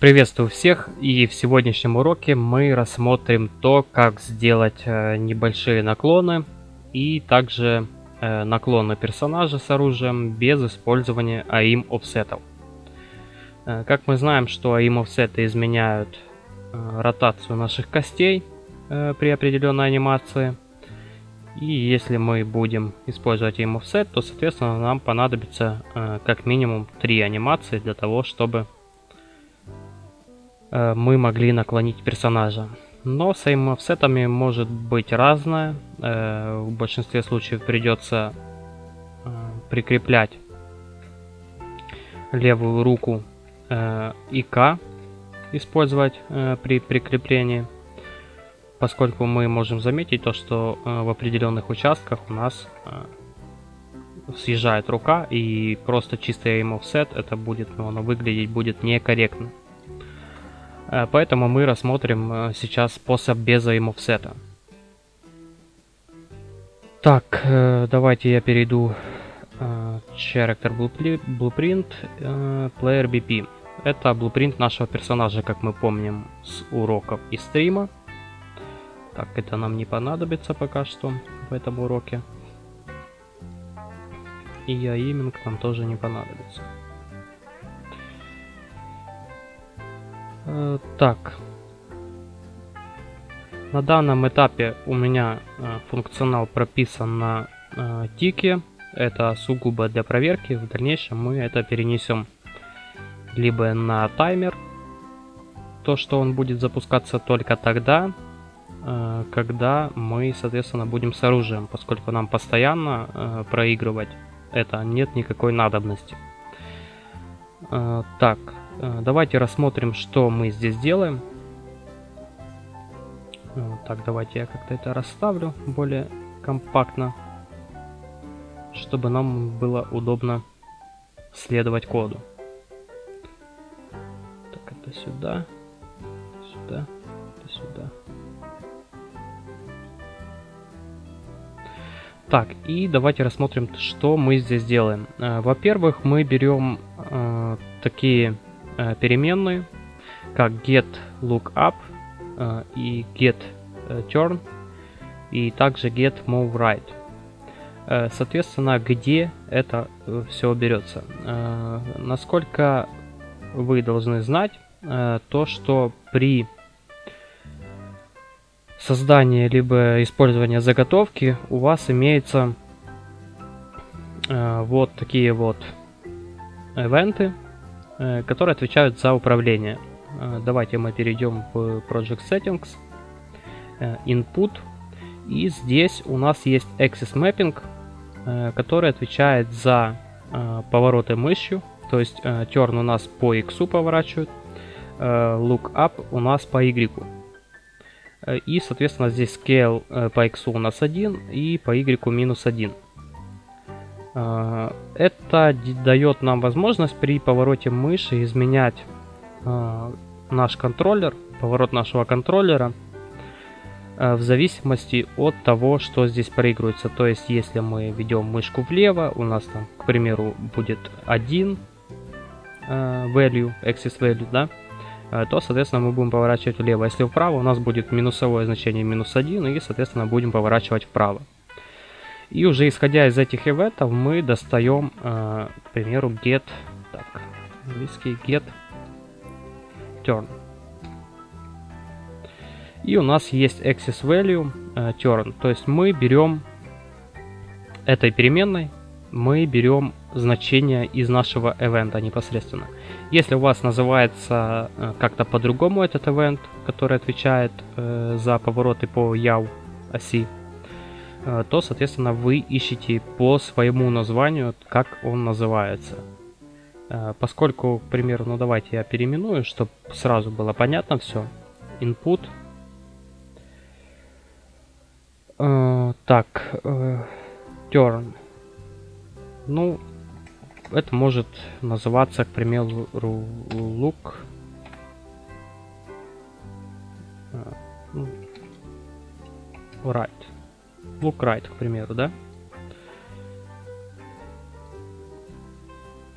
Приветствую всех и в сегодняшнем уроке мы рассмотрим то, как сделать э, небольшие наклоны и также э, наклоны персонажа с оружием без использования AIM офсетов. Э, как мы знаем, что AIM офсеты изменяют ротацию наших костей при определенной анимации. И если мы будем использовать AIM offset, то соответственно нам понадобится как минимум три анимации для того, чтобы мы могли наклонить персонажа. Но с aim может быть разное. Э, в большинстве случаев придется э, прикреплять левую руку и К использовать при прикреплении, поскольку мы можем заметить то, что в определенных участках у нас съезжает рука и просто чистый aim offset это будет, ну, оно выглядеть будет некорректно. Э, поэтому мы рассмотрим э, сейчас способ без aim Так, э, давайте я перейду Character Blueprint Player BP. Это blueprint нашего персонажа, как мы помним, с уроков и стрима. Так, это нам не понадобится пока что в этом уроке. И я именно нам тоже не понадобится. Так. На данном этапе у меня э, функционал прописан на э, тике. Это сугубо для проверки. В дальнейшем мы это перенесем либо на таймер, то что он будет запускаться только тогда, э, когда мы, соответственно, будем с оружием, поскольку нам постоянно э, проигрывать это нет никакой надобности. Э, так, Э, давайте рассмотрим, что мы здесь делаем. Э, так, давайте я как-то это расставлю более компактно, чтобы нам было удобно следовать коду. Так, это сюда, сюда, это сюда. Так, и давайте рассмотрим, что мы здесь делаем. Э, во-первых, мы берем э, такие Э, переменные, как get lookup э, и get э, turn, и также get move right. Соответственно, где это все берется? Насколько вы должны знать то, что при создании либо использовании заготовки у вас имеется вот такие вот ивенты, которые отвечают за управление. Э, давайте мы перейдем в Project Settings, э, Input, и здесь у нас есть Axis Mapping, который отвечает за повороты мышью, то есть Turn у нас по X поворачивает, Look Up у нас по Y. И, соответственно, здесь Scale по X у нас 1 и по Y минус 1. А, это дает нам возможность при повороте мыши изменять а, наш контроллер, поворот нашего контроллера а, в зависимости от того, что здесь проигрывается. То есть, если мы ведем мышку влево, у нас там, к примеру, будет 1 value, axis value, да, то, соответственно, мы будем поворачивать влево. Если вправо, у нас будет минусовое значение минус 1, и, соответственно, будем поворачивать вправо. И уже исходя из этих ивентов мы достаем, э, к примеру, get, так, английский get turn. И у нас есть access value э, turn, то есть мы берем этой переменной, мы берем значение из нашего ивента непосредственно. Если у вас называется э, как-то по-другому этот ивент, который отвечает э, за повороты по яв оси, то, соответственно, вы ищете по своему названию, как он называется. Э, поскольку, к примеру, ну давайте я переименую, чтобы сразу было понятно все. Input. Э, так, turn. Ну, это может называться, к примеру, look. Ну, right. Look right, к примеру, да?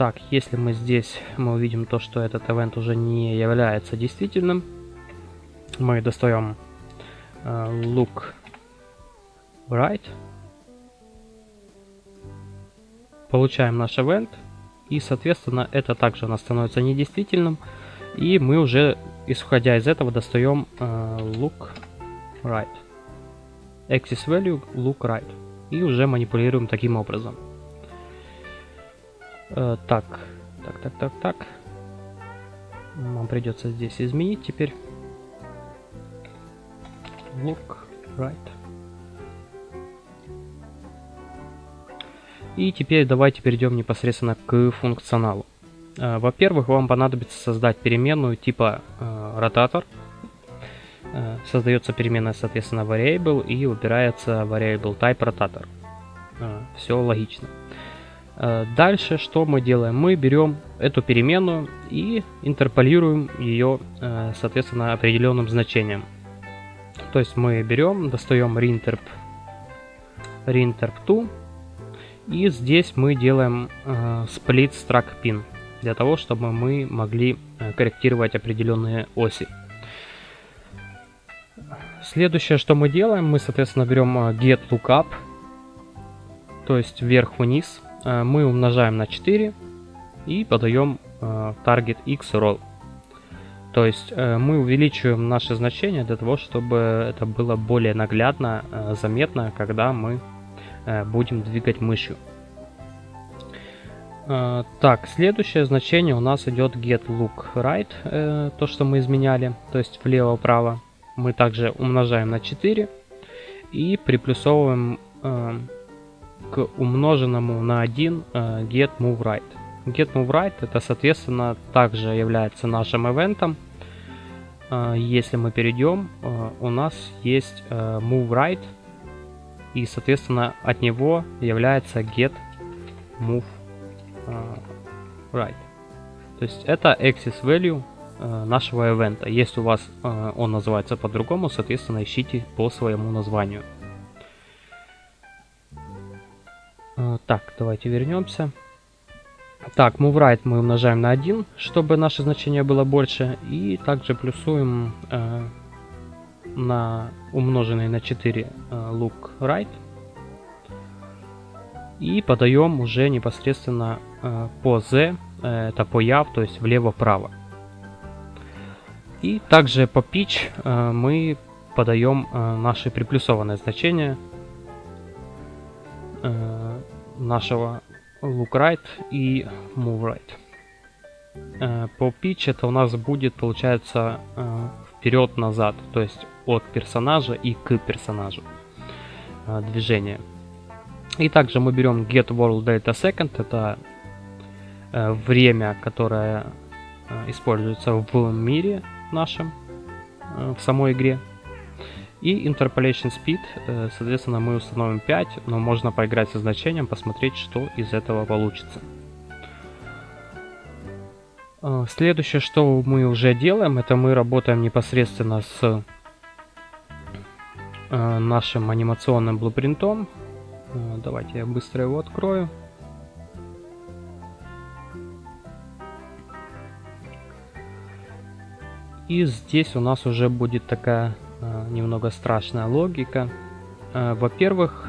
так, если мы здесь, мы увидим то, что этот event уже не является действительным, мы достаем uh, look right, получаем наш event, и, соответственно, это также у нас становится недействительным, и мы уже, исходя из этого, достаем uh, look right, axis value look right, и уже манипулируем таким образом. Uh, так, так, так, так, так. Нам придется здесь изменить теперь. Look right. И теперь давайте перейдем непосредственно к функционалу. Э, во-первых, вам понадобится создать переменную типа э, ротатор. Э, создается переменная, соответственно, variable и убирается variable type rotator. Все логично. Дальше что мы делаем? Мы берем эту переменную и интерполируем ее, соответственно, определенным значением. То есть мы берем, достаем rinterp, rinterp2 и здесь мы делаем э, split struct pin, для того, чтобы мы могли э, корректировать определенные оси. Следующее, что мы делаем, мы, соответственно, берем э, get lookup, то есть вверх-вниз, э, мы умножаем на 4 и подаем э, target x roll. То есть мы увеличиваем наши значения для того, чтобы это было более наглядно, заметно, когда мы будем двигать мышью. Так, следующее значение у нас идет get look right, то, что мы изменяли, то есть влево-вправо. Мы также умножаем на 4 и приплюсовываем к умноженному на 1 get move right. Get move right это, соответственно, также является нашим ивентом. Если мы перейдем, у нас есть move right и, соответственно, от него является get move uh, right. То есть это access value нашего ивента. Если у вас uh, он называется по-другому, соответственно, ищите по своему названию. Uh, так, давайте вернемся. Так, move right мы умножаем на 1, чтобы наше значение было больше. И также плюсуем uh, на умноженный на 4 э, look right. И подаем уже непосредственно э, по z, э, это по яв, то есть влево-вправо. И также по pitch мы подаем наши приплюсованные значения нашего look right и move right. По pitch это у нас будет, получается, вперед-назад, то есть от персонажа и к персонажу э, движение. И также мы берем get world data second, это э, время, которое э, используется в мире нашем, э, в самой игре. И interpolation speed, э, соответственно, мы установим 5, но можно поиграть со значением, посмотреть, что из этого получится. Э, следующее, что мы уже делаем, это мы работаем непосредственно с нашим анимационным блупринтом. Давайте я быстро его открою. И здесь у нас уже будет такая немного страшная логика. Во-первых,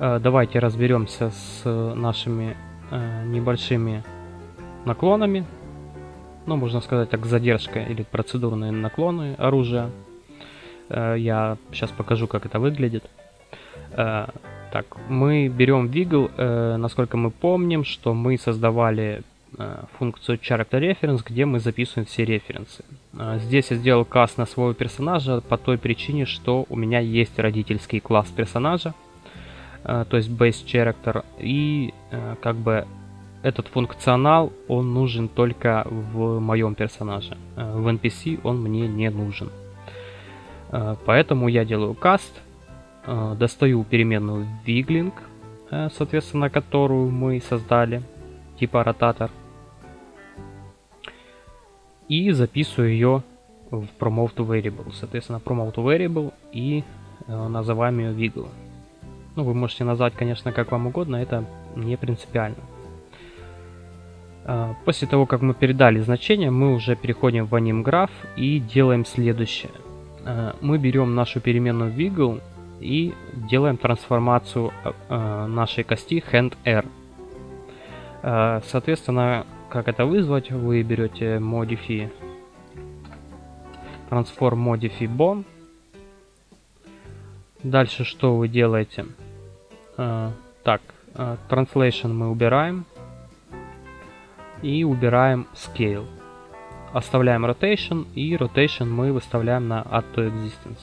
давайте разберемся с нашими небольшими наклонами. Ну, можно сказать так, задержка или процедурные наклоны оружия. Я сейчас покажу, как это выглядит. Так, мы берем Wiggle, э, насколько мы помним, что мы создавали функцию Character Reference, где мы записываем все референсы. Здесь я сделал класс на своего персонажа по той причине, что у меня есть родительский класс персонажа, то есть Base Character, и как бы этот функционал, он нужен только в моем персонаже. Э, в NPC он мне не нужен. Э, поэтому я делаю каст, э, достаю переменную wiggling, соответственно, которую мы создали, типа ротатор, и записываю ее в promote variable. Соответственно, promote variable и называем ее wiggle. Ну, вы можете назвать, конечно, как вам угодно, это не принципиально. Э, после того, как мы передали значение, мы уже переходим в AnimGraph и делаем следующее. Э, мы берем нашу переменную wiggle и делаем трансформацию нашей кости hand-r. Соответственно, как это вызвать, вы берете modify transform modify bone. Дальше что вы делаете? Так, translation мы убираем и убираем scale. Оставляем rotation и rotation мы выставляем на add to existence,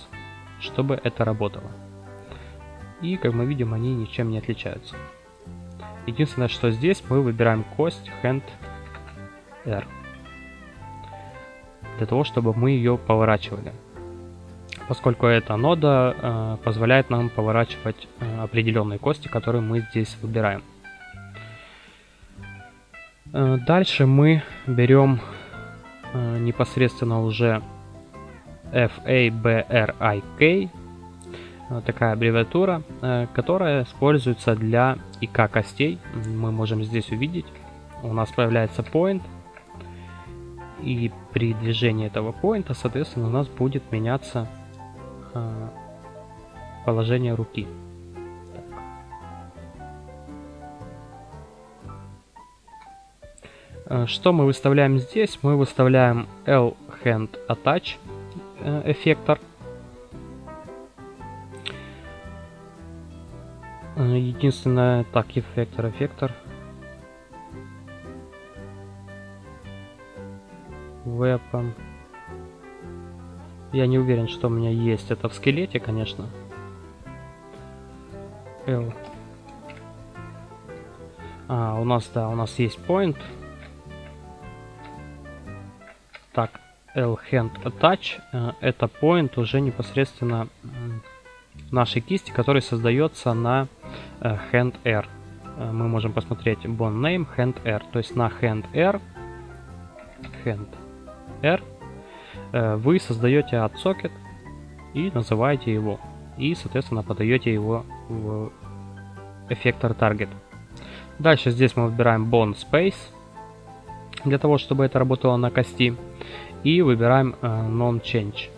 чтобы это работало. И как мы видим, они ничем не отличаются. Единственное, что здесь мы выбираем кость hand R. Для того, чтобы мы ее поворачивали. Поскольку эта нода э, позволяет нам поворачивать э, определенные кости, которые мы здесь выбираем. Э, дальше мы берем э, непосредственно уже FABRIK, э, такая аббревиатура, которая используется для ИК костей. Мы можем здесь увидеть, у нас появляется point, и при движении этого поинта, соответственно, у нас будет меняться положение руки. Э, что мы выставляем здесь? Мы выставляем L-Hand Attach э, эффектор. Э, единственное, так, эффектор, эффектор. Weapon. Я не уверен, что у меня есть это в скелете, конечно. L. А, у нас, да, у нас есть point. Так, L-Hand Attach. Э, это point уже непосредственно нашей кисти, который создается на э, Hand R. Э, мы можем посмотреть Bone Name Hand R. То есть на Hand R, Hand R вы создаете отсокет и называете его. И, соответственно, подаете его в эффектор Target. Дальше здесь мы выбираем Bone Space для того, чтобы это работало на кости. И выбираем э, Non-Change.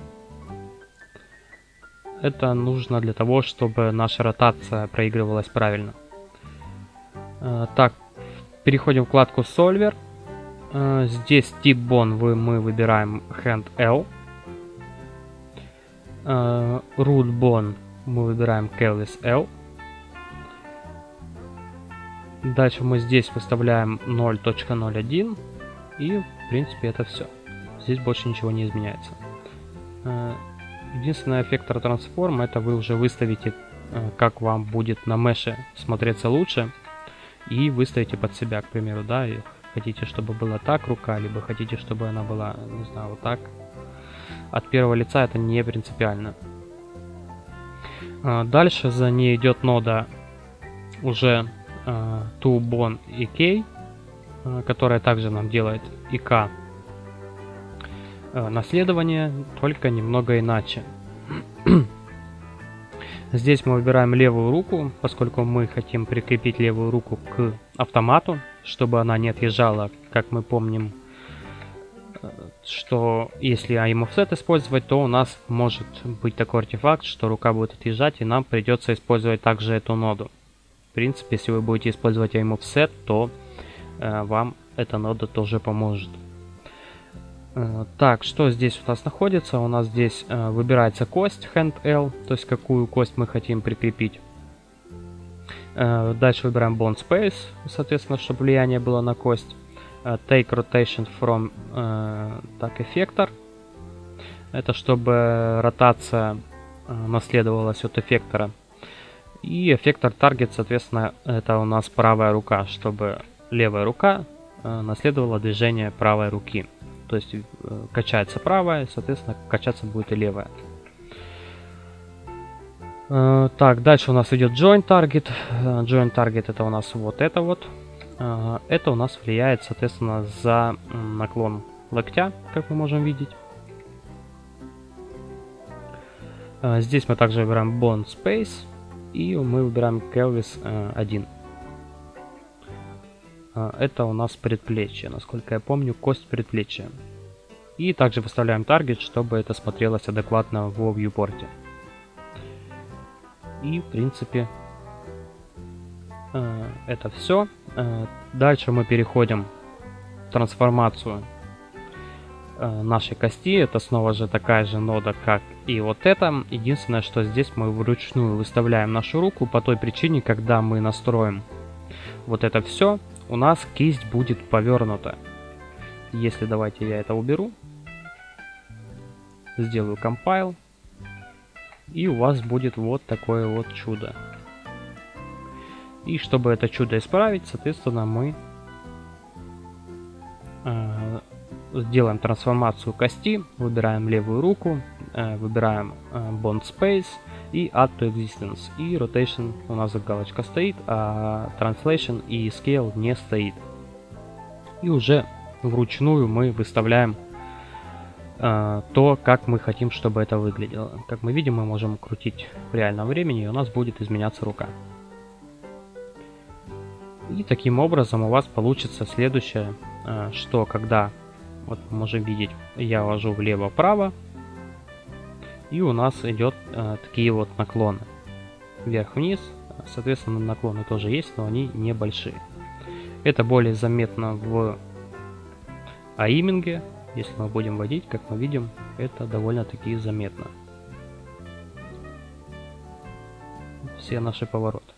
Это нужно для того, чтобы наша ротация проигрывалась правильно. Э, так, переходим в вкладку Solver. Э, здесь тип вы, мы выбираем Hand L. Root Bone мы выбираем Kelvis L. Дальше мы здесь выставляем 0.01 и в принципе это все. Здесь больше ничего не изменяется. Э, единственный эффектор трансформ это вы уже выставите, э, как вам будет на меше смотреться лучше. И выставите под себя, к примеру, да, и хотите, чтобы была так рука, либо хотите, чтобы она была, не знаю, вот так. От первого лица это не принципиально. Э, дальше за ней идет нода уже ToBon и K Э, которая также нам делает э, наследование, только немного иначе. Здесь мы выбираем левую руку, поскольку мы хотим прикрепить левую руку к автомату, чтобы она не отъезжала, как мы помним, э, что если aim offset использовать, то у нас может быть такой артефакт, что рука будет отъезжать, и нам придется использовать также эту ноду. В принципе, если вы будете использовать aim offset, то Э, вам эта нода тоже поможет. Э, так, что здесь у нас находится? У нас здесь э, выбирается кость Hand L, то есть какую кость мы хотим прикрепить. Дальше выбираем Bond Space, соответственно, чтобы влияние было на кость. Take Rotation from так, эффектор. Это чтобы ротация наследовалась от эффектора. И эффектор Target, соответственно, это у нас правая рука, чтобы левая рука э, наследовала движение правой руки. То есть э, качается правая, соответственно, качаться будет и левая. Э, так, дальше у нас идет Join Target. Join Target это у нас вот это вот. Это у нас влияет, соответственно, за наклон локтя, как мы можем видеть. Здесь мы также выбираем Bond Space и мы выбираем Kelvis 1. э, это у нас предплечье, насколько я помню, кость предплечья. И также выставляем таргет, чтобы это смотрелось адекватно в viewport. И в принципе э, это все. Э, дальше мы переходим в трансформацию э, нашей кости. Это снова же такая же нода, как и вот это. Единственное, что здесь мы вручную выставляем нашу руку по той причине, когда мы настроим вот это все, у нас кисть будет повернута. Если давайте я это уберу, сделаю compile, и у вас будет вот такое вот чудо. И чтобы это чудо исправить, соответственно, мы э, сделаем трансформацию кости, выбираем левую руку, э, выбираем э, Bond Space и Add to Existence. И Rotation у нас галочка стоит, а Translation и Scale не стоит. И уже вручную мы выставляем то, как мы хотим, чтобы это выглядело. Как мы видим, мы можем крутить в реальном времени, и у нас будет изменяться рука. И таким образом у вас получится следующее, э, что когда, вот можем видеть, я вожу влево-право, и у нас идет э, такие вот наклоны. Вверх-вниз, соответственно наклоны тоже есть, но они небольшие. Это более заметно в аиминге, если мы будем водить, как мы видим, это довольно-таки заметно. Все наши повороты.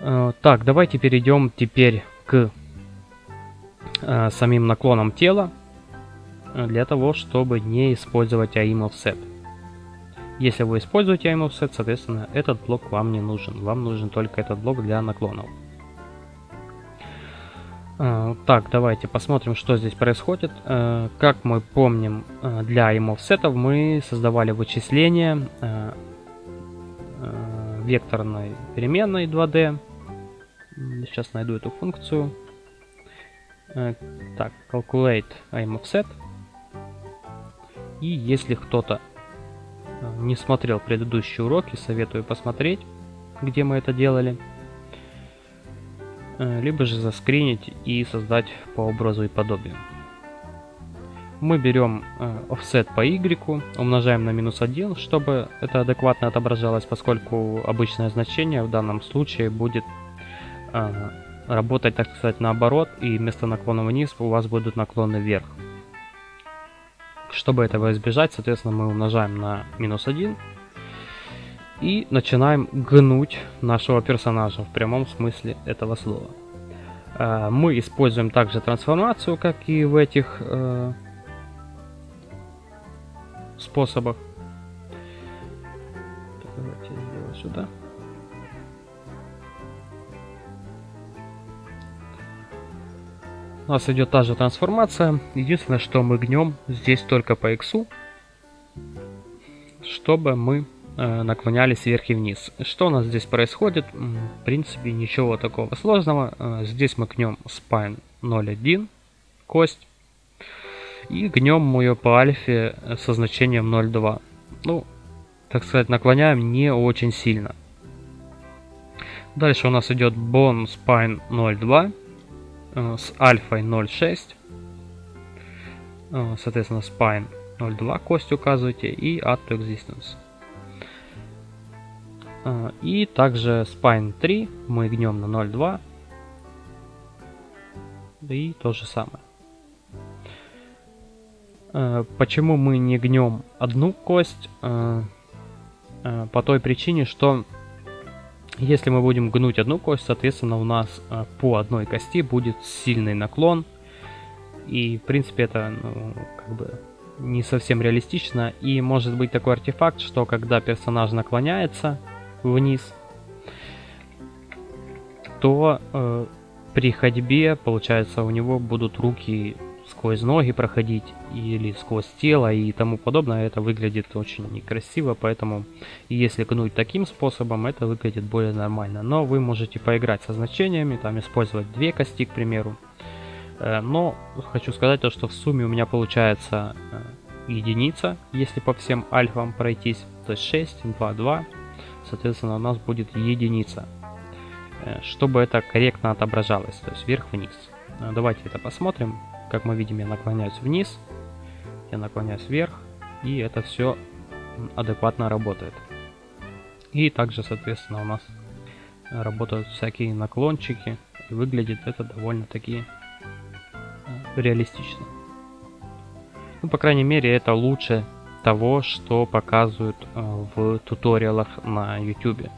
Э, так, давайте перейдем теперь к э, самим наклонам тела э, для того, чтобы не использовать AIM Offset. Если вы используете AIM Offset, соответственно, этот блок вам не нужен. Вам нужен только этот блок для наклонов. Так, давайте посмотрим, что здесь происходит. Как мы помним, для AIM Offset мы создавали вычисления векторной переменной 2D Сейчас найду эту функцию. Э, так, calculate aim offset. И если кто-то э, не смотрел предыдущие уроки, советую посмотреть, где мы это делали. Э, либо же заскринить и создать по образу и подобию. Мы берем offset по y, умножаем на минус 1, чтобы это адекватно отображалось, поскольку обычное значение в данном случае будет а, работать, так сказать, наоборот, и вместо наклона вниз у вас будут наклоны вверх. Чтобы этого избежать, соответственно, мы умножаем на минус 1 и начинаем гнуть нашего персонажа в прямом смысле этого слова. А, мы используем также трансформацию, как и в этих э, способах. давайте сделаю сюда. У нас идет та же трансформация. Единственное, что мы гнем здесь только по x, чтобы мы э, наклонялись вверх и вниз. Что у нас здесь происходит? В принципе, ничего такого сложного. Э, здесь мы гнем spine 0.1, кость. И гнем ее по альфе со значением 0.2. Ну, так сказать, наклоняем не очень сильно. Дальше у нас идет bone spine 0.2 Э, с альфой 0.6. Э, соответственно, spine 0.2 кость указывайте и add to existence. Э, и также spine 3 мы гнем на 0.2. И то же самое. Почему мы не гнем одну кость? По той причине, что если мы будем гнуть одну кость, соответственно, у нас по одной кости будет сильный наклон. И, в принципе, это, ну, как бы, не совсем реалистично. И может быть такой артефакт, что когда персонаж наклоняется вниз, то э, при ходьбе, получается, у него будут руки сквозь ноги проходить или сквозь тело и тому подобное, это выглядит очень некрасиво, поэтому если гнуть таким способом, это выглядит более нормально. Но вы можете поиграть со значениями, там использовать две кости, к примеру. Э, но хочу сказать то, что в сумме у меня получается э, единица, если по всем альфам пройтись, то есть 6, 2, 2, соответственно у нас будет единица. э, чтобы это корректно отображалось, то есть вверх-вниз. Э, давайте это посмотрим. Как мы видим, я наклоняюсь вниз, я наклоняюсь вверх, и это все адекватно работает. И также, соответственно, у нас работают всякие наклончики, и выглядит это довольно-таки реалистично. Ну, по крайней мере, это лучше того, что показывают э, в туториалах на YouTube.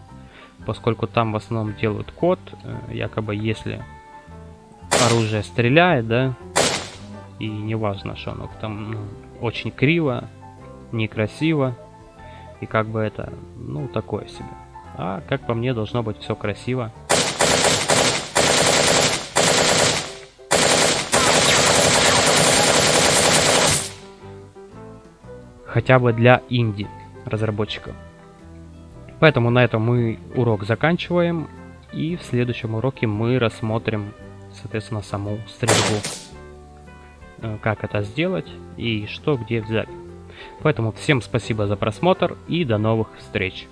Поскольку там в основном делают код, э, якобы если оружие стреляет, да, и не важно, что оно там ну, очень криво, некрасиво, и как бы это, ну, такое себе. А, как по мне, должно быть все красиво. Хотя бы для инди разработчиков. Поэтому на этом мы урок заканчиваем. И в следующем уроке мы рассмотрим, соответственно, саму стрельбу. Э, как это сделать и что где взять. Поэтому всем спасибо за просмотр и до новых встреч.